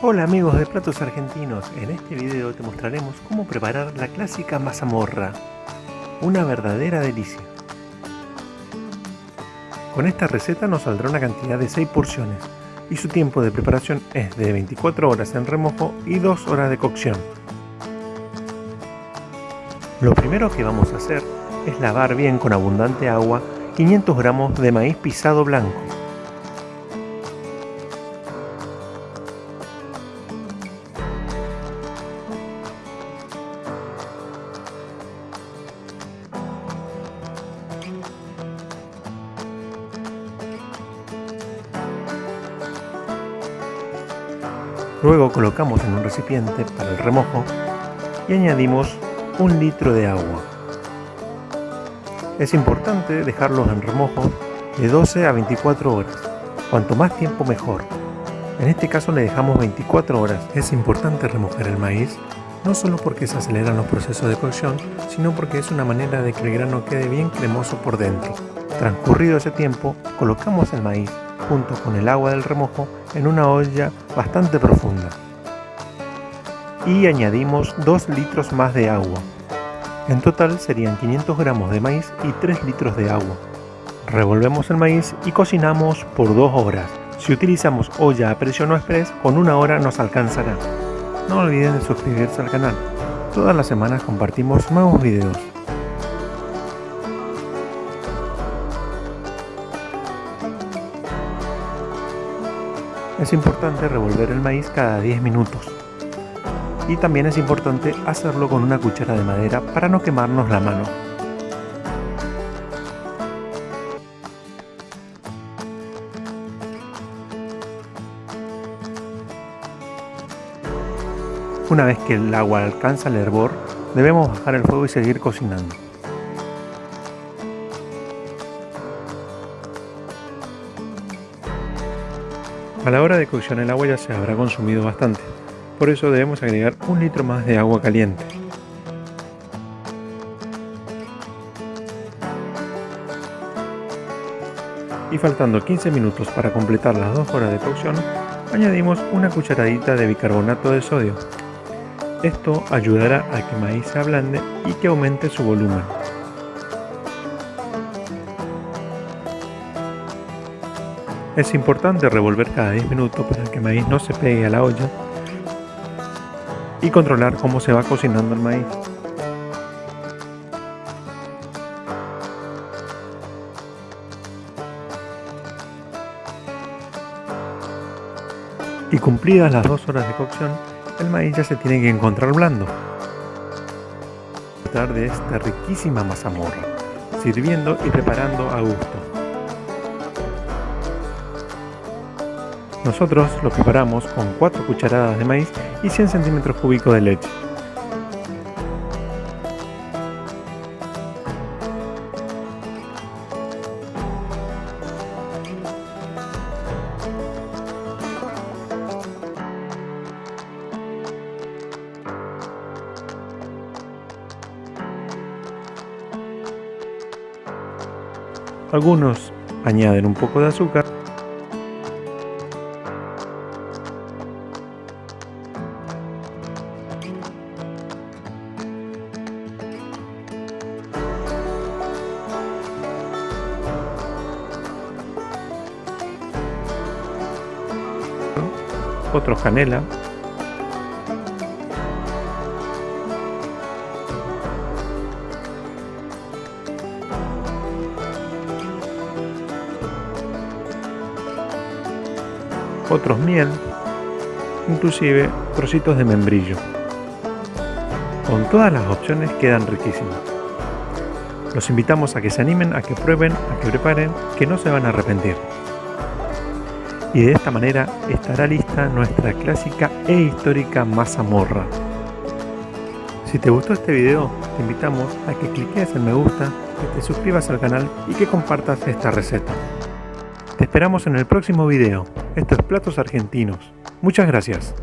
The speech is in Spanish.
Hola amigos de Platos Argentinos, en este video te mostraremos cómo preparar la clásica mazamorra, una verdadera delicia. Con esta receta nos saldrá una cantidad de 6 porciones y su tiempo de preparación es de 24 horas en remojo y 2 horas de cocción. Lo primero que vamos a hacer es lavar bien con abundante agua 500 gramos de maíz pisado blanco Luego colocamos en un recipiente para el remojo y añadimos un litro de agua. Es importante dejarlos en remojo de 12 a 24 horas, cuanto más tiempo mejor. En este caso le dejamos 24 horas. Es importante remojar el maíz, no solo porque se aceleran los procesos de cocción, sino porque es una manera de que el grano quede bien cremoso por dentro. Transcurrido ese tiempo, colocamos el maíz junto con el agua del remojo en una olla bastante profunda. Y añadimos 2 litros más de agua. En total serían 500 gramos de maíz y 3 litros de agua. Revolvemos el maíz y cocinamos por 2 horas. Si utilizamos olla a presión o express, con una hora nos alcanzará. No olviden de suscribirse al canal. Todas las semanas compartimos nuevos videos. Es importante revolver el maíz cada 10 minutos. Y también es importante hacerlo con una cuchara de madera para no quemarnos la mano. Una vez que el agua alcanza el hervor, debemos bajar el fuego y seguir cocinando. A la hora de cocción el agua ya se habrá consumido bastante, por eso debemos agregar un litro más de agua caliente. Y faltando 15 minutos para completar las 2 horas de cocción, añadimos una cucharadita de bicarbonato de sodio. Esto ayudará a que maíz se ablande y que aumente su volumen. Es importante revolver cada 10 minutos para que el maíz no se pegue a la olla y controlar cómo se va cocinando el maíz. Y cumplidas las dos horas de cocción, el maíz ya se tiene que encontrar blando. Tratar de esta riquísima mazamorra, sirviendo y preparando a gusto. Nosotros lo preparamos con 4 cucharadas de maíz y 100 centímetros cúbicos de leche. Algunos añaden un poco de azúcar otros canela, otros miel, inclusive trocitos de membrillo. Con todas las opciones quedan riquísimos. Los invitamos a que se animen, a que prueben, a que preparen, que no se van a arrepentir y de esta manera estará lista nuestra clásica e histórica mazamorra. Si te gustó este video, te invitamos a que cliques en me gusta, que te suscribas al canal y que compartas esta receta. Te esperamos en el próximo video. Esto es Platos Argentinos. Muchas gracias.